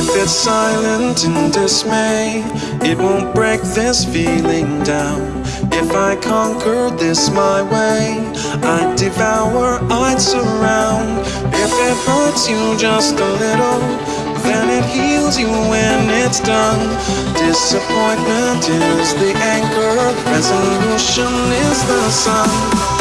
If it's silent in dismay, it won't break this feeling down. If I conquer this my way, I'd devour, I'd surround. If it hurts you just a little, then it heals you when it's done. Disappointment is the anchor, resolution is the sun.